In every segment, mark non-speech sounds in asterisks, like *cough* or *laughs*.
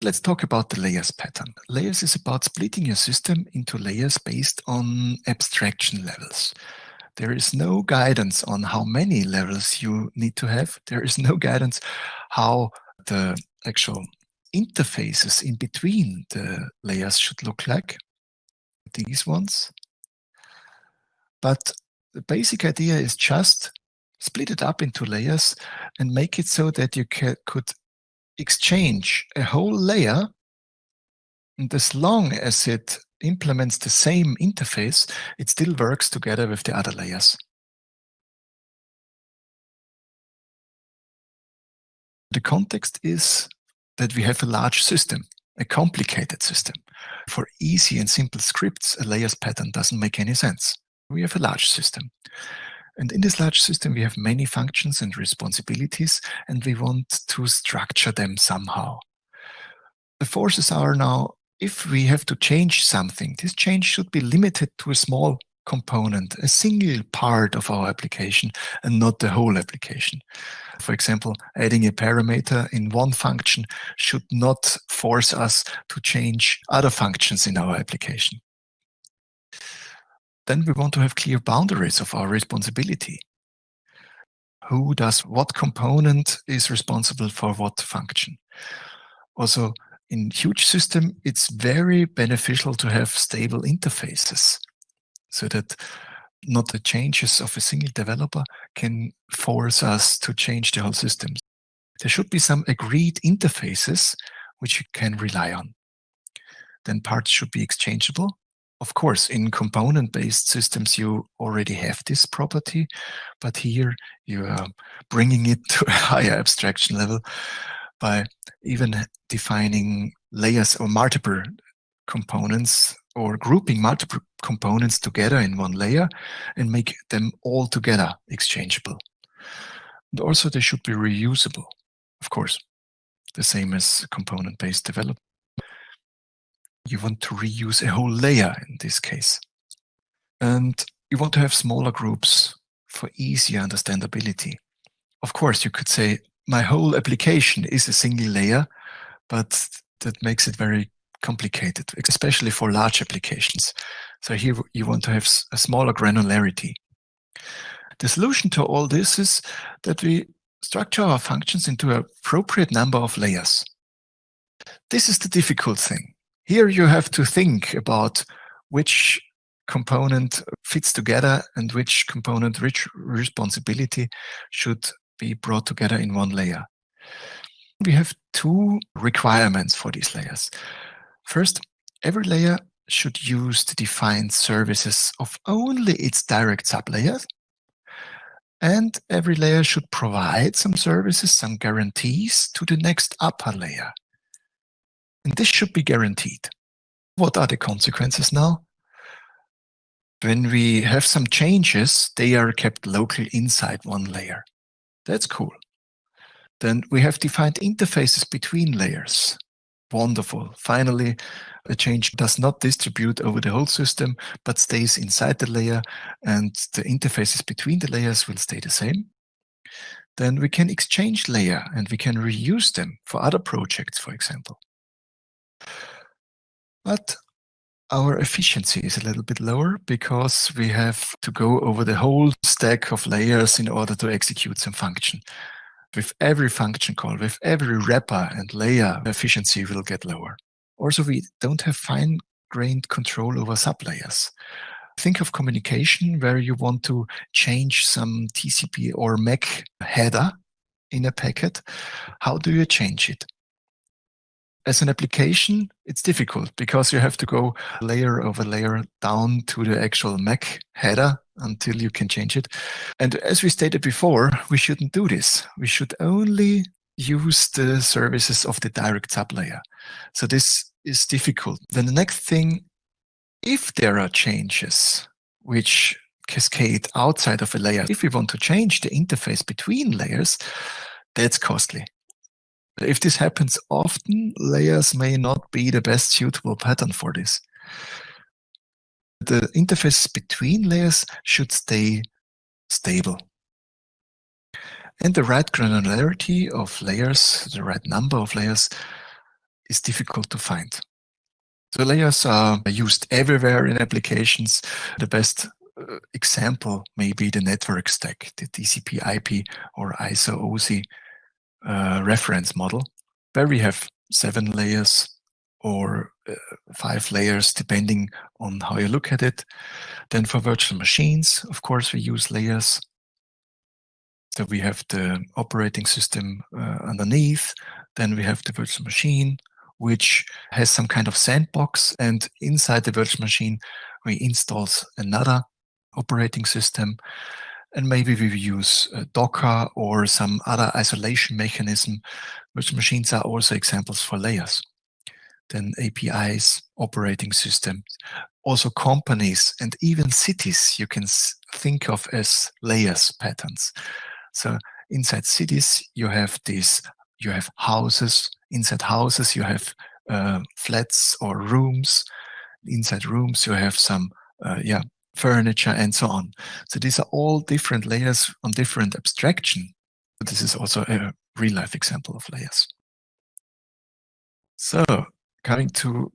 Let's talk about the layers pattern. Layers is about splitting your system into layers based on abstraction levels. There is no guidance on how many levels you need to have. There is no guidance how the actual interfaces in between the layers should look like, these ones. But the basic idea is just split it up into layers and make it so that you could exchange a whole layer and as long as it implements the same interface, it still works together with the other layers. The context is that we have a large system, a complicated system. For easy and simple scripts, a layers pattern doesn't make any sense. We have a large system. And in this large system, we have many functions and responsibilities, and we want to structure them somehow. The forces are now, if we have to change something, this change should be limited to a small component, a single part of our application, and not the whole application. For example, adding a parameter in one function should not force us to change other functions in our application then we want to have clear boundaries of our responsibility. Who does what component is responsible for what function? Also, in huge system, it's very beneficial to have stable interfaces so that not the changes of a single developer can force us to change the whole system. There should be some agreed interfaces which you can rely on. Then parts should be exchangeable of course, in component-based systems, you already have this property, but here you are bringing it to a *laughs* higher abstraction level by even defining layers or multiple components or grouping multiple components together in one layer and make them all together exchangeable. And also they should be reusable, of course, the same as component-based development you want to reuse a whole layer in this case. And you want to have smaller groups for easier understandability. Of course, you could say my whole application is a single layer, but that makes it very complicated, especially for large applications. So here you want to have a smaller granularity. The solution to all this is that we structure our functions into an appropriate number of layers. This is the difficult thing. Here you have to think about which component fits together and which component which responsibility should be brought together in one layer. We have two requirements for these layers. First, every layer should use the defined services of only its direct sublayers. And every layer should provide some services, some guarantees to the next upper layer. And this should be guaranteed. What are the consequences now? When we have some changes, they are kept local inside one layer. That's cool. Then we have defined interfaces between layers. Wonderful. Finally, a change does not distribute over the whole system, but stays inside the layer and the interfaces between the layers will stay the same. Then we can exchange layer and we can reuse them for other projects, for example. But our efficiency is a little bit lower because we have to go over the whole stack of layers in order to execute some function. With every function call, with every wrapper and layer, efficiency will get lower. Also, we don't have fine-grained control over sublayers. Think of communication where you want to change some TCP or MAC header in a packet. How do you change it? As an application, it's difficult because you have to go layer over layer down to the actual MAC header until you can change it. And as we stated before, we shouldn't do this. We should only use the services of the direct sub layer. So this is difficult. Then the next thing, if there are changes which cascade outside of a layer, if we want to change the interface between layers, that's costly. If this happens often, layers may not be the best suitable pattern for this. The interface between layers should stay stable. And the right granularity of layers, the right number of layers, is difficult to find. So layers are used everywhere in applications. The best uh, example may be the network stack, the TCP IP or ISO OSI uh, reference model, where we have seven layers or uh, five layers, depending on how you look at it. Then for virtual machines, of course, we use layers. So we have the operating system uh, underneath, then we have the virtual machine, which has some kind of sandbox. And inside the virtual machine, we install another operating system. And maybe we use Docker or some other isolation mechanism. Virtual machines are also examples for layers. Then APIs, operating systems, also companies and even cities you can think of as layers patterns. So inside cities, you have these, you have houses. Inside houses, you have uh, flats or rooms. Inside rooms, you have some, uh, yeah, furniture and so on. So these are all different layers on different abstraction. But this is also a real life example of layers. So coming to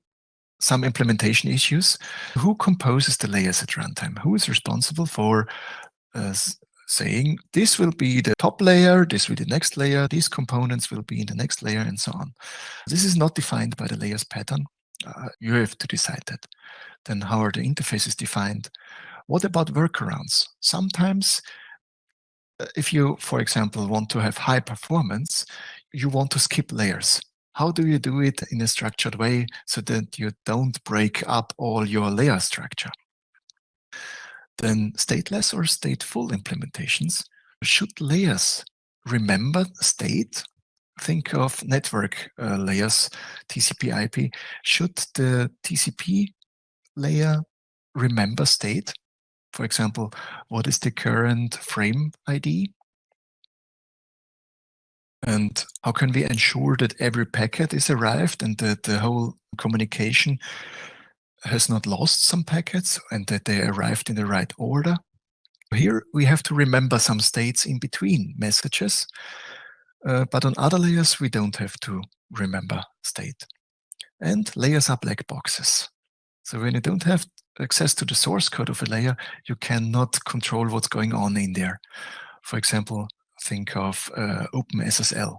some implementation issues, who composes the layers at runtime? Who is responsible for uh, saying this will be the top layer, this will be the next layer, these components will be in the next layer, and so on. This is not defined by the layers pattern. Uh, you have to decide that. Then how are the interfaces defined? What about workarounds? Sometimes uh, if you, for example, want to have high performance, you want to skip layers. How do you do it in a structured way so that you don't break up all your layer structure? Then stateless or stateful implementations. Should layers remember state? Think of network uh, layers, TCP IP. Should the TCP layer remember state? For example, what is the current frame ID? And how can we ensure that every packet is arrived and that the whole communication has not lost some packets and that they arrived in the right order. Here we have to remember some states in between messages, uh, but on other layers we don't have to remember state. And layers are black boxes. So when you don't have access to the source code of a layer, you cannot control what's going on in there. For example, think of uh, OpenSSL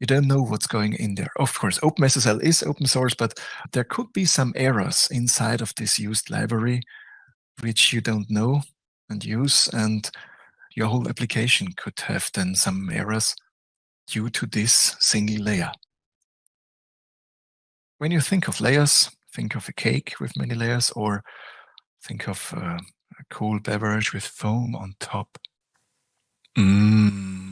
you don't know what's going in there. Of course, OpenSSL is open source, but there could be some errors inside of this used library which you don't know and use, and your whole application could have then some errors due to this single layer. When you think of layers, think of a cake with many layers, or think of uh, a cool beverage with foam on top. Mmm